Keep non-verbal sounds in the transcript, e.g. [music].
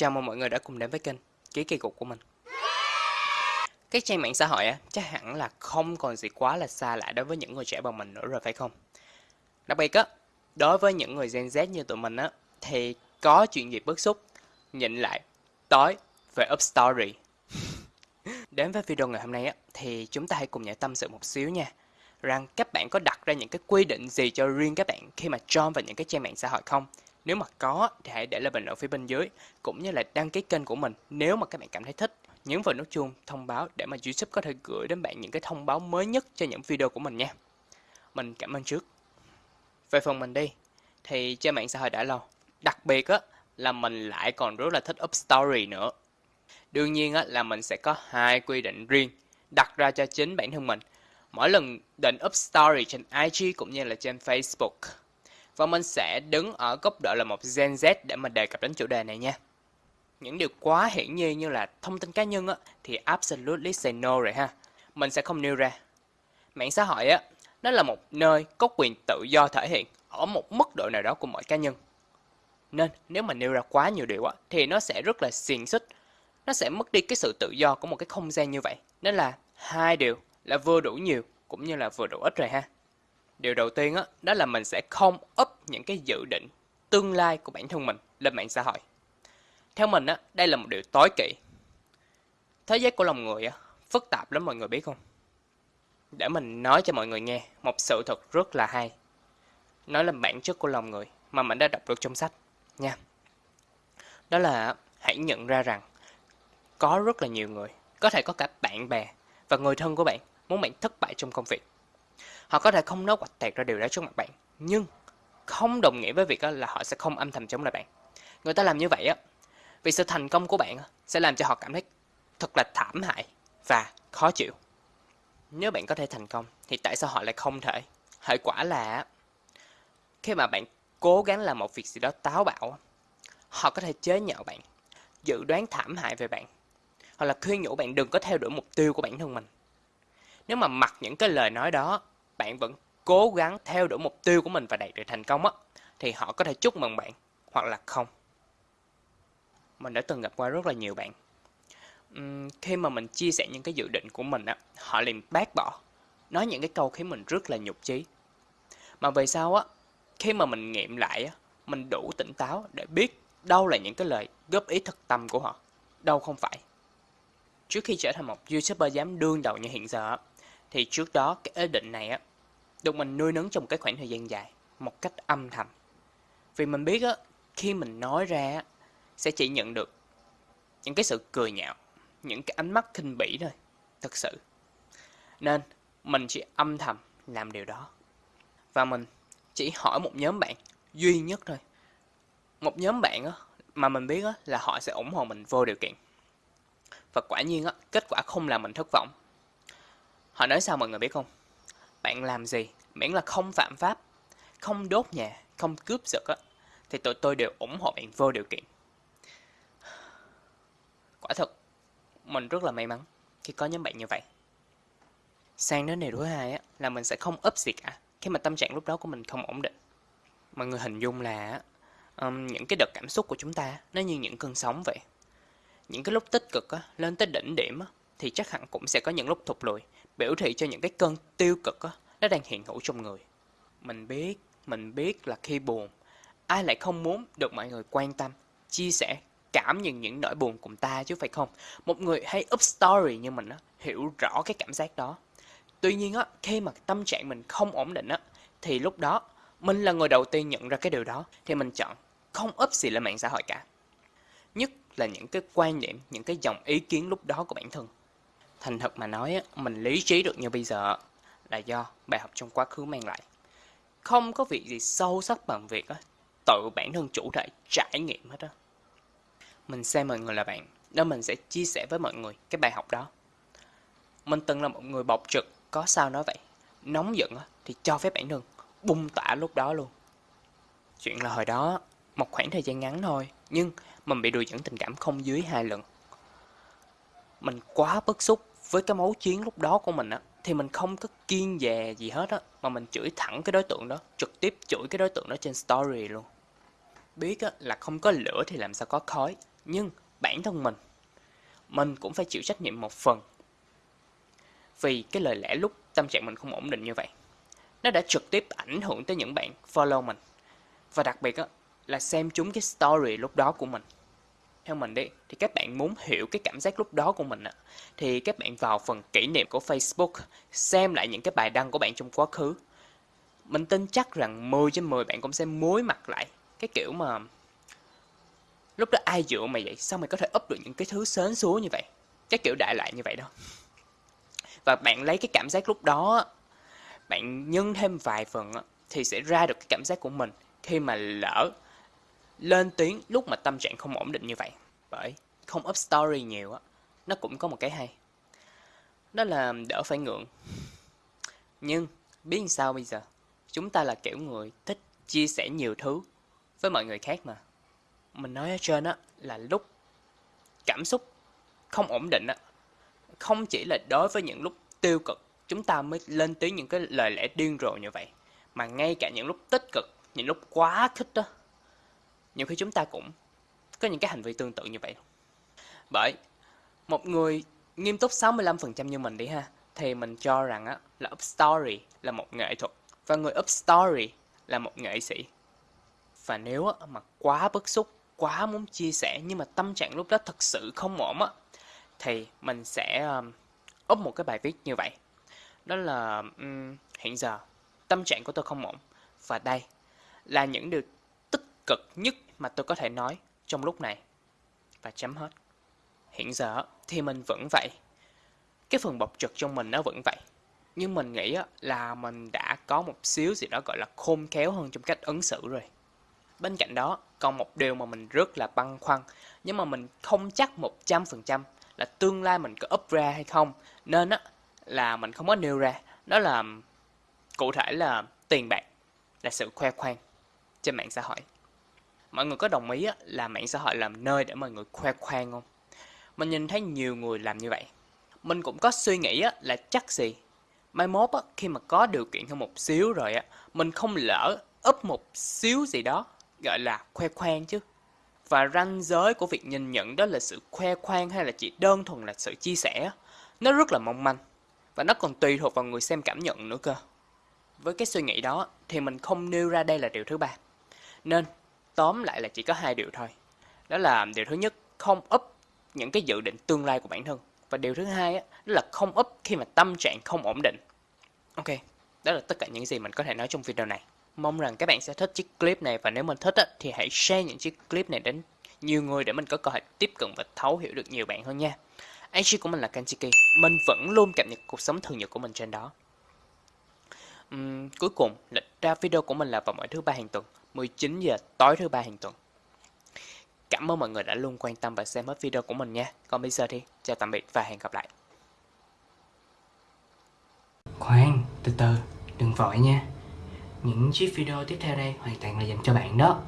Chào mừng mọi người đã cùng đến với kênh Ký kỳ cục của mình. Các trang mạng xã hội á, chắc hẳn là không còn gì quá là xa lạ đối với những người trẻ bằng mình nữa rồi phải không? Đặc biệt á, đối với những người Gen Z như tụi mình á, thì có chuyện gì bức xúc, nhịn lại, tối về up story. [laughs] đến với video ngày hôm nay á, thì chúng ta hãy cùng nhau tâm sự một xíu nha. Rằng các bạn có đặt ra những cái quy định gì cho riêng các bạn khi mà join vào những cái trang mạng xã hội không? Nếu mà có, thì hãy để lại bình luận phía bên dưới, cũng như là đăng ký kênh của mình nếu mà các bạn cảm thấy thích. Nhấn vào nút chuông thông báo để mà YouTube có thể gửi đến bạn những cái thông báo mới nhất cho những video của mình nha. Mình cảm ơn trước. Về phần mình đi, thì trên mạng xã hội đã lâu. Đặc biệt á, là mình lại còn rất là thích up story nữa. Đương nhiên á, là mình sẽ có hai quy định riêng đặt ra cho chính bản thân mình. Mỗi lần định up story trên IG cũng như là trên Facebook và mình sẽ đứng ở góc độ là một Gen Z để mà đề cập đến chủ đề này nha. Những điều quá hiển nhiên như là thông tin cá nhân á, thì absolutely say no rồi ha. Mình sẽ không nêu ra. Mạng xã hội á, nó là một nơi có quyền tự do thể hiện ở một mức độ nào đó của mọi cá nhân. Nên nếu mà nêu ra quá nhiều điều á, thì nó sẽ rất là xiềng xích. Nó sẽ mất đi cái sự tự do của một cái không gian như vậy. Nên là hai điều là vừa đủ nhiều cũng như là vừa đủ ít rồi ha. Điều đầu tiên á, đó là mình sẽ không up những cái dự định tương lai của bản thân mình lên mạng xã hội. Theo mình á, đây là một điều tối kỵ. Thế giới của lòng người á, phức tạp lắm mọi người biết không? Để mình nói cho mọi người nghe một sự thật rất là hay. Nói là bản chất của lòng người mà mình đã đọc được trong sách nha. Đó là hãy nhận ra rằng có rất là nhiều người, có thể có cả bạn bè và người thân của bạn muốn bạn thất bại trong công việc Họ có thể không nói quạch tẹt ra điều đó trước mặt bạn, nhưng không đồng nghĩa với việc là họ sẽ không âm thầm chống lại bạn. Người ta làm như vậy á, vì sự thành công của bạn sẽ làm cho họ cảm thấy thật là thảm hại và khó chịu. Nếu bạn có thể thành công thì tại sao họ lại không thể? Hệ quả là khi mà bạn cố gắng làm một việc gì đó táo bạo, họ có thể chế nhạo bạn, dự đoán thảm hại về bạn, hoặc là khuyên nhủ bạn đừng có theo đuổi mục tiêu của bản thân mình. Nếu mà mặc những cái lời nói đó bạn vẫn cố gắng theo đuổi mục tiêu của mình và đạt được thành công á, thì họ có thể chúc mừng bạn hoặc là không. Mình đã từng gặp qua rất là nhiều bạn. Uhm, khi mà mình chia sẻ những cái dự định của mình á, họ liền bác bỏ, nói những cái câu khiến mình rất là nhục chí. Mà về sau á, khi mà mình nghiệm lại á, mình đủ tỉnh táo để biết đâu là những cái lời góp ý thực tâm của họ, đâu không phải. Trước khi trở thành một YouTuber dám đương đầu như hiện giờ thì trước đó cái ý định này á được mình nuôi nấng trong cái khoảng thời gian dài, một cách âm thầm. Vì mình biết á, khi mình nói ra sẽ chỉ nhận được những cái sự cười nhạo, những cái ánh mắt khinh bỉ thôi, thật sự. Nên, mình chỉ âm thầm làm điều đó. Và mình chỉ hỏi một nhóm bạn duy nhất thôi. Một nhóm bạn á, mà mình biết á, là họ sẽ ủng hộ mình vô điều kiện. Và quả nhiên á, kết quả không làm mình thất vọng. Họ nói sao mọi người biết không? Bạn làm gì? Miễn là không phạm pháp không đốt nhà không cướp giật á thì tụi tôi đều ủng hộ bạn vô điều kiện. Quả thật mình rất là may mắn khi có nhóm bạn như vậy. Sang đến điều thứ hai á là mình sẽ không ấp gì cả. Khi mà tâm trạng lúc đó của mình không ổn định mọi người hình dung là um, những cái đợt cảm xúc của chúng ta nó như những cơn sóng vậy. Những cái lúc tích cực á, lên tới đỉnh điểm á, thì chắc hẳn cũng sẽ có những lúc thụt lùi biểu thị cho những cái cơn tiêu cực đó, nó đang hiện hữu trong người. Mình biết, mình biết là khi buồn, ai lại không muốn được mọi người quan tâm, chia sẻ, cảm nhận những nỗi buồn cùng ta chứ phải không? Một người hay up story như mình á, hiểu rõ cái cảm giác đó. Tuy nhiên á, khi mà tâm trạng mình không ổn định á, thì lúc đó mình là người đầu tiên nhận ra cái điều đó, thì mình chọn không up gì lên mạng xã hội cả. Nhất là những cái quan niệm, những cái dòng ý kiến lúc đó của bản thân. Thành thật mà nói, mình lý trí được như bây giờ là do bài học trong quá khứ mang lại. Không có việc gì sâu sắc bằng việc tự bản thân chủ thể trải nghiệm hết á. Mình xem mọi người là bạn, nên mình sẽ chia sẻ với mọi người cái bài học đó. Mình từng là một người bộc trực, có sao nói vậy. Nóng giận thì cho phép bản thân bung tỏa lúc đó luôn. Chuyện là hồi đó, một khoảng thời gian ngắn thôi, nhưng mình bị đùa dẫn tình cảm không dưới hai lần. Mình quá bức xúc với cái máu chiến lúc đó của mình á thì mình không có kiên dè gì hết á mà mình chửi thẳng cái đối tượng đó trực tiếp chửi cái đối tượng đó trên story luôn biết á là không có lửa thì làm sao có khói Nhưng bản thân mình, mình cũng phải chịu trách nhiệm một phần. Vì cái lời lẽ lúc tâm trạng mình không ổn định như vậy. Nó đã trực tiếp ảnh hưởng tới những bạn follow mình. Và đặc biệt á, là xem chúng cái story lúc đó của mình theo mình đi thì các bạn muốn hiểu cái cảm giác lúc đó của mình à, thì các bạn vào phần kỷ niệm của Facebook xem lại những cái bài đăng của bạn trong quá khứ. Mình tin chắc rằng 10 trên 10 bạn cũng sẽ mối mặt lại. Cái kiểu mà lúc đó ai dựa mày vậy? Sao mày có thể up được những cái thứ sến súa như vậy? Cái kiểu đại loại như vậy đó. Và bạn lấy cái cảm giác lúc đó bạn nhân thêm vài phần thì sẽ ra được cái cảm giác của mình khi mà lỡ lên tiếng lúc mà tâm trạng không ổn định như vậy bởi không up story nhiều á, nó cũng có một cái hay. Đó là đỡ phải ngượng. Nhưng biết sao bây giờ? Chúng ta là kiểu người thích chia sẻ nhiều thứ với mọi người khác mà. Mình nói ở trên á là lúc cảm xúc không ổn định á, không chỉ là đối với những lúc tiêu cực, chúng ta mới lên tới những cái lời lẽ điên rồ như vậy, mà ngay cả những lúc tích cực, những lúc quá khích đó nhiều khi chúng ta cũng có những cái hành vi tương tự như vậy. Bởi một người nghiêm túc 65% như mình đi ha, thì mình cho rằng á, là up story là một nghệ thuật và người up story là một nghệ sĩ. Và nếu á, mà quá bức xúc, quá muốn chia sẻ nhưng mà tâm trạng lúc đó thật sự không ổn á, thì mình sẽ um, up một cái bài viết như vậy. Đó là um, hiện giờ tâm trạng của tôi không ổn và đây là những điều tích cực nhất mà tôi có thể nói trong lúc này. Và chấm hết. Hiện giờ thì mình vẫn vậy. Cái phần bộc trực trong mình nó vẫn vậy. Nhưng mình nghĩ là mình đã có một xíu gì đó gọi là khôn khéo hơn trong cách ứng xử rồi. Bên cạnh đó, còn một điều mà mình rất là băn khoăn, nhưng mà mình không chắc 100% là tương lai mình có up ra hay không. Nên á, là mình không có nêu ra. Đó là cụ thể là tiền bạc, là sự khoe khoang trên mạng xã hội. Mọi người có đồng ý là mạng xã hội làm nơi để mọi người khoe khoang không? Mình nhìn thấy nhiều người làm như vậy. Mình cũng có suy nghĩ là chắc gì? Mai mốt khi mà có điều kiện hơn một xíu rồi á, mình không lỡ úp một xíu gì đó, gọi là khoe khoang chứ. Và ranh giới của việc nhìn nhận đó là sự khoe khoang hay là chỉ đơn thuần là sự chia sẻ nó rất là mong manh. Và nó còn tùy thuộc vào người xem cảm nhận nữa cơ. Với cái suy nghĩ đó thì mình không nêu ra đây là điều thứ ba. Nên tóm lại là chỉ có hai điều thôi. Đó là điều thứ nhất, không up những cái dự định tương lai của bản thân. Và điều thứ hai á, đó là không up khi mà tâm trạng không ổn định. Ok, đó là tất cả những gì mình có thể nói trong video này. Mong rằng các bạn sẽ thích chiếc clip này và nếu mình thích á, thì hãy share những chiếc clip này đến nhiều người để mình có cơ hội tiếp cận và thấu hiểu được nhiều bạn hơn nha. IG của mình là Kanchiki, mình vẫn luôn cập nhật cuộc sống thường nhật của mình trên đó. Uhm, cuối cùng, lịch ra video của mình là vào mỗi thứ ba hàng tuần. 19 giờ tối thứ ba hàng tuần. Cảm ơn mọi người đã luôn quan tâm và xem hết video của mình nha. Còn bây giờ thì chào tạm biệt và hẹn gặp lại. Khoan, từ từ, đừng vội nha. Những chiếc video tiếp theo đây hoàn toàn là dành cho bạn đó.